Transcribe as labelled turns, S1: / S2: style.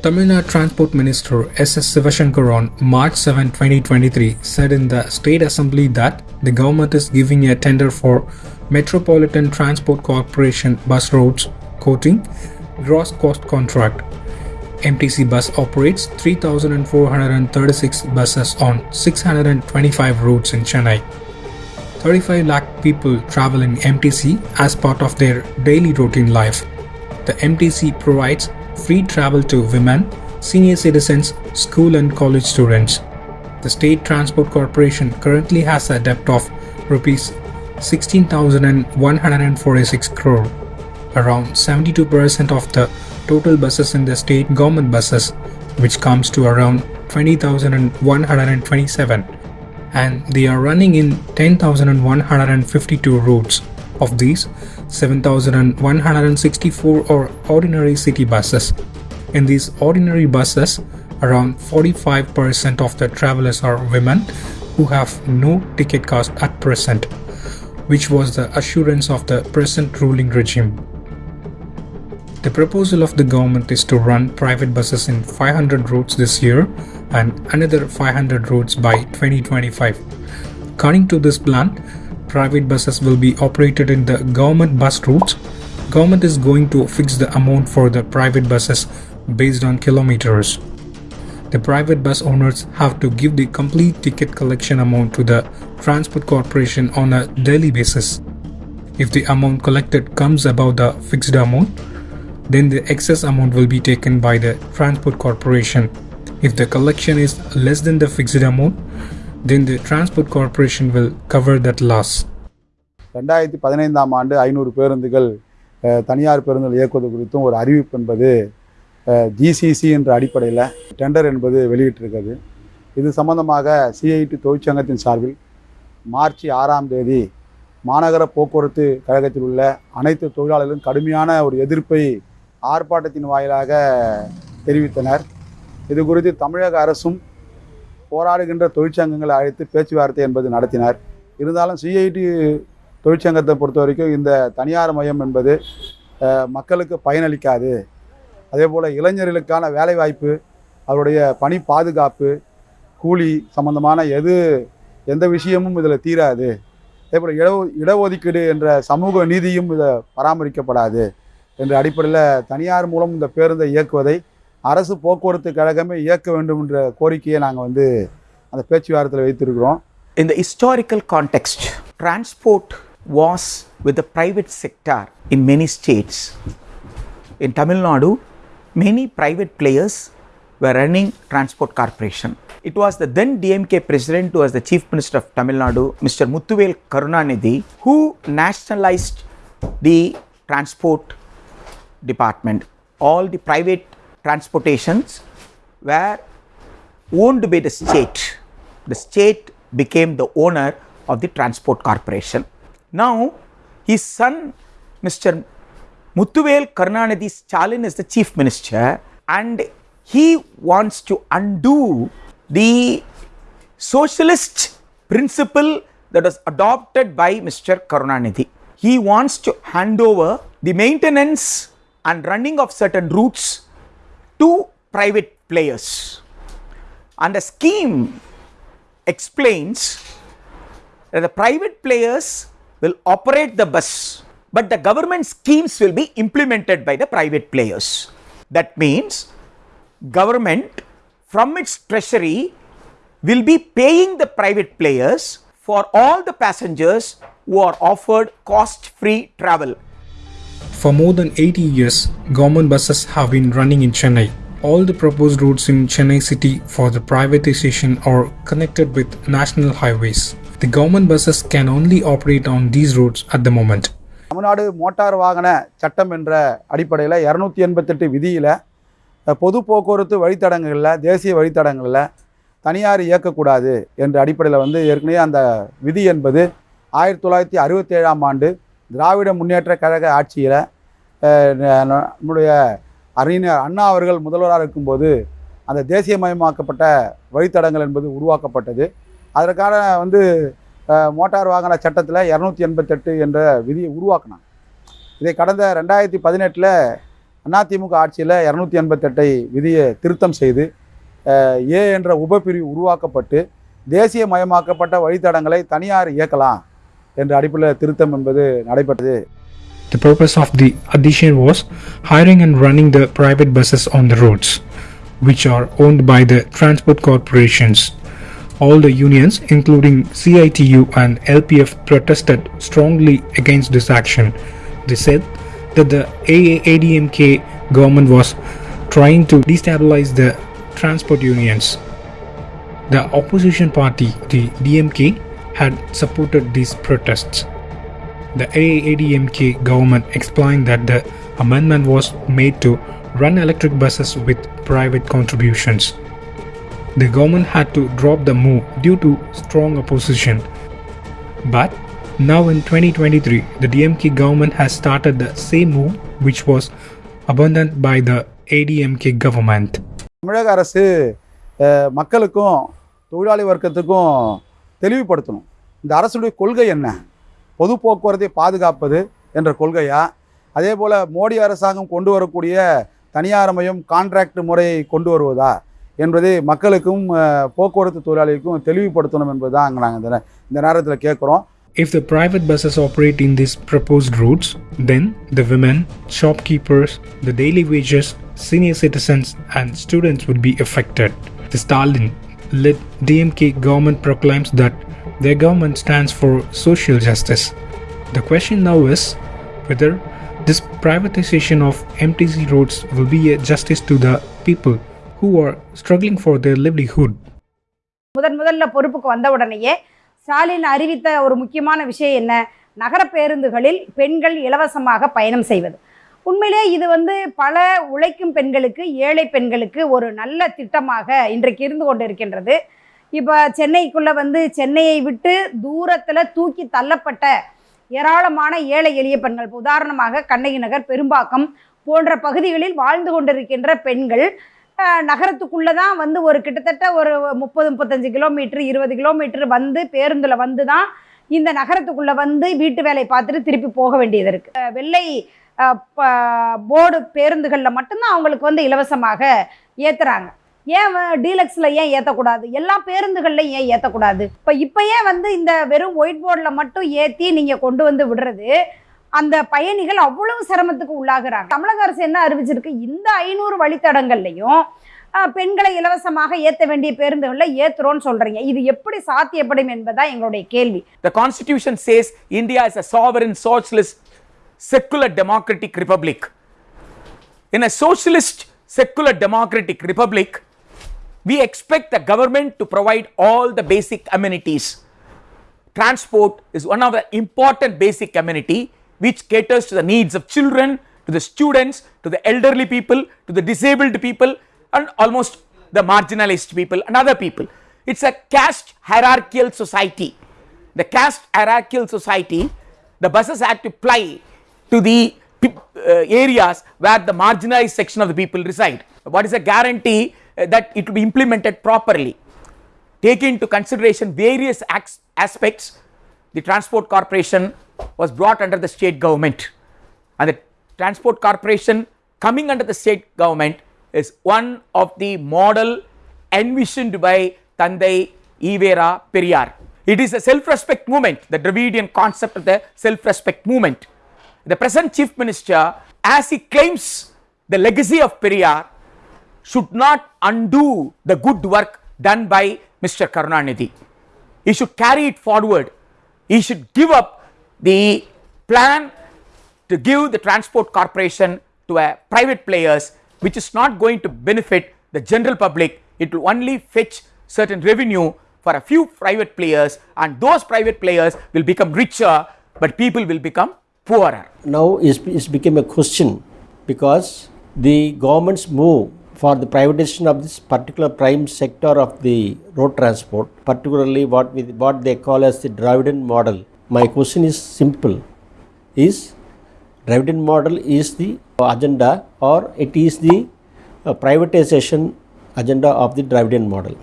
S1: Tamil Nadu Transport Minister S.S. Sivasankar on March 7, 2023 said in the State Assembly that the government is giving a tender for Metropolitan Transport Corporation bus routes quoting gross cost contract. MTC bus operates 3,436 buses on 625 routes in Chennai. 35 lakh people travel in MTC as part of their daily routine life. The MTC provides free travel to women, senior citizens, school and college students. The State Transport Corporation currently has a debt of rupees 16,146 crore. Around 72% of the total buses in the state government buses, which comes to around 20,127 and they are running in 10,152 routes. Of these, 7,164 are ordinary city buses. In these ordinary buses, around 45% of the travelers are women who have no ticket cost at present, which was the assurance of the present ruling regime. The proposal of the government is to run private buses in 500 routes this year and another 500 routes by 2025. According to this plan, private buses will be operated in the government bus routes. Government is going to fix the amount for the private buses based on kilometers. The private bus owners have to give the complete ticket collection amount to the Transport Corporation on a daily basis. If the amount collected comes above the fixed amount, then the excess amount will be taken by the Transport Corporation. If the collection is less than the fixed amount, then the Transport Corporation will cover that loss.
S2: ரெண்டாயிரத்தி பதினைந்தாம் ஆண்டு ஐநூறு பேருந்துகள் தனியார் பேருந்துகள் இயக்குவது குறித்தும் ஒரு அறிவிப்பு என்பது ஜிசிசி என்ற அடிப்படையில் டெண்டர் என்பது வெளியிட்டிருக்கிறது இது சம்பந்தமாக சிஐடி தொழிற்சங்கத்தின் சார்பில் மார்ச் ஆறாம் தேதி மாநகர போக்குவரத்து கழகத்தில் உள்ள அனைத்து தொழிலாளர்களும் கடுமையான ஒரு எதிர்ப்பை ஆர்ப்பாட்டத்தின் வாயிலாக தெரிவித்தனர் இது குறித்து தமிழக அரசும் போராடுகின்ற தொழிற்சங்கங்களை அழைத்து பேச்சுவார்த்தை என்பது நடத்தினார். இருந்தாலும் சிஐடி தொழிற்சங்கத்தை பொறுத்த வரைக்கும் இந்த தனியார் மையம் என்பது மக்களுக்கு பயனளிக்காது. அதே போல் இளைஞர்களுக்கான வேலைவாய்ப்பு அவருடைய பணி பாதுகாப்பு கூலி சம்பந்தமான எது எந்த விஷயமும் இதில் தீராது. அதே போல் இட இடஒதுக்கீடு என்ற சமூக நீதியும் இதை பராமரிக்கப்படாது. என்ற அடிப்படையில் தனியார் மூலம் இந்த பேருந்தை இயக்குவதை அரசு போக்குவரத்து கழகமே இயக்க வேண்டும் என்ற கோரிக்கையை நாங்கள் வந்து அந்த பேச்சுவார்த்தையில் வைத்திருக்கிறோம்
S3: In the historical context, transport was with the private sector in many states. In Tamil Nadu, many private players were running transport corporation. It was the then DMK president who was the chief minister of Tamil Nadu, Mr. Muthuvel Karunanidhi, who nationalized the transport department. All the private transportations were owned by the state. The state became the owner of the transport corporation. Now, his son, Mr. Muthuvel Karunanidhi Stalin, is the chief minister, and he wants to undo the socialist principle that was adopted by Mr. Karunanidhi. He wants to hand over the maintenance and running of certain routes to private players. And the scheme explains that the private players will operate the bus, but the government schemes will be implemented by the private players. That means government from its treasury will be paying the private players for all the passengers who are offered cost free travel.
S1: For more than 80 years, government buses have been running in Chennai. All the proposed routes in Chennai city for the privatization are connected with national highways. The government buses can only operate on these routes at the moment.
S2: Tamil Nadu motor வாகன சட்டம் என்ற அடிப்படையில் இரநூத்தி எண்பத்தெட்டு விதியில் பொது போக்குவரத்து வழித்தடங்களில் தேசிய வழித்தடங்களில் தனியார் இயக்கக்கூடாது என்ற அடிப்படையில் வந்து ஏற்கனவே அந்த விதி என்பது ஆயிரத்தி தொள்ளாயிரத்தி அறுபத்தேழாம் ஆண்டு திராவிட முன்னேற்ற கழக ஆட்சியில் நம்முடைய அறிஞர் அண்ணா அவர்கள் முதல்வராக இருக்கும்போது அந்த தேசியமயமாக்கப்பட்ட வழித்தடங்கள் என்பது உருவாக்கப்பட்டது. அதற்கான வந்து மோட்டார் வாகன சட்டத்தில் இரநூத்தி எண்பத்தெட்டு என்ற விதியை உருவாக்கினாங்க. இதை கடந்த ரெண்டாயிரத்தி பதினெட்டில் அதிமுக ஆட்சியில் இரநூத்தி எண்பத்தெட்டை விதியை திருத்தம் செய்து ஏ என்ற உபப்பிரிவு உருவாக்கப்பட்டு தேசியமயமாக்கப்பட்ட வழித்தடங்களை தனியார் இயக்கலாம் என்ற அடிப்படையில் திருத்தம் என்பது நடைபெற்றது.
S1: The purpose of the addition was hiring and running the private buses on the roads, which are owned by the transport corporations. All the unions, including CITU and LPF, protested strongly against this action. They said that the AIADMK government was trying to destabilize the transport unions. The opposition party, the DMK, had supported these protests. The AIADMK government explained that the amendment was made to run electric buses with private contributions. The government had to drop the move due to strong opposition. But now in 2023, the DMK government has started the same move which was abandoned by the ADMK government.
S2: தொழிலாளி வர்க்கத்துக்கும் தெளிவுபடுத்தணும் இந்த அரசுடைய கொள்கை என்ன பொது போக்குவரத்தை பாதுகாப்பது என்ற கொள்கையா அதே போல் மோடி அரசாங்கம் கொண்டு வரக்கூடிய தனியார்மயம் கான்ட்ராக்ட் முறையை கொண்டு வருவதா என்பதை மக்களுக்கும் அஹ், போக்குவரத்து தொழிலாளிகளுக்கும் தெளிவுபடுத்தணும் என்பது தான் அங்கே நாங்கள் இந்த நே- இந்த நேரத்தில் கேட்குறோம்
S1: If the private buses operate in these proposed routes, then the women, shopkeepers, the daily wages, senior citizens, and students would be affected. The Stalin led DMK government proclaims that their government stands for social justice. The question now is whether this privatization of MTC roads will be a justice to the people who are struggling for their livelihood.
S4: முதன் முதல்ல பொறுப்புக்கு வந்த உடனேயே ஸ்டாலின் அறிவித்த ஒரு முக்கியமான விஷயம் என்ன நகர பேருந்துகளில் பெண்கள் இலவசமாக பயணம் செய்வது உண்மையிலே இது வந்து பல உழைக்கும் பெண்களுக்கு ஏழை பெண்களுக்கு ஒரு நல்ல திட்டமாக இன்றைக்கு இருந்து கொண்டு இருக்கின்றது இப்போ சென்னைக்குள்ளே வந்து சென்னையை விட்டு தூரத்தில் தூக்கி தள்ளப்பட்ட ஏராளமான ஏழை எளிய பெண்கள். உதாரணமாக கண்ணகி நகர் பெரும்பாக்கம் போன்ற பகுதிகளில் வாழ்ந்து கொண்டிருக்கின்ற பெண்கள் நகரத்துக்குள்ளே தான் வந்து ஒரு கிட்டத்தட்ட ஒரு முப்பது முப்பத்தஞ்சு கிலோமீட்டர் இருபது கிலோமீட்டர் வந்து பேருந்தில் வந்து தான் இந்த நகரத்துக்குள்ளே வந்து வீட்டு வேலை பார்த்துட்டு திருப்பி போக வேண்டியது இருக்குது வெள்ளை போர்டு பேருந்துகளில் மட்டும்தான் அவங்களுக்கு வந்து இலவசமாக ஏற்றுறாங்க ஏன் டீலக்ஸில் ஏன் ஏற்றக்கூடாது எல்லா பேருந்துகளில் ஏன் ஏற்றக்கூடாது இப்போ இப்போ ஏன் வந்து இந்த வெறும் ஒயிட் போர்டில் மட்டும் ஏற்றி நீங்கள் கொண்டு வந்து விடுறது அந்த பயணிகள் அவ்வளவு சிரமத்துக்கு உள்ளாகிறாங்க. தமிழக அரசு என்ன அறிவிச்சிருக்கு? இந்த ஐநூறு வழித்தடங்கள்லையும் பெண்களை இலவசமாக ஏற்ற வேண்டிய பேருந்துகளில் ஏற்றுறோன்னு சொல்கிறீங்க இது எப்படி சாத்தியப்படும் என்பதுதான் எங்களுடைய கேள்வி.
S3: The Constitution says India is a sovereign, socialist, secular democratic republic. In a socialist, secular democratic republic, we expect the government to provide all the basic amenities. Transport is one of the important basic amenity which caters to the needs of children, to the students, to the elderly people, to the disabled people, and almost the marginalized people and other people. It's a caste hierarchical society. The caste hierarchical society, the buses had to ply to the uh, areas where the marginalized section of the people reside. What is a guarantee Uh, that it will be implemented properly? take into consideration various aspects, the transport corporation was brought under the state government. And the transport corporation coming under the state government is one of the model envisioned by Thanthai E.V.R. Periyar. It is a self-respect movement, the Dravidian concept of the self-respect movement. The present chief minister, as he claims the legacy of Periyar, should not undo the good work done by Mr. Karunanidhi. He should carry it forward. He should give up the plan to give the transport corporation to a private players which is not going to benefit the general public. It will only fetch certain revenue for a few private players and those private players will become richer but people will become poorer.
S5: now it's, is became a question because the government's move for the privatization of this particular prime sector of the road transport, particularly what we, what they call as the Dravidian model. My question is simple: Is Dravidian model is the agenda or it is the uh, privatization agenda of the Dravidian model?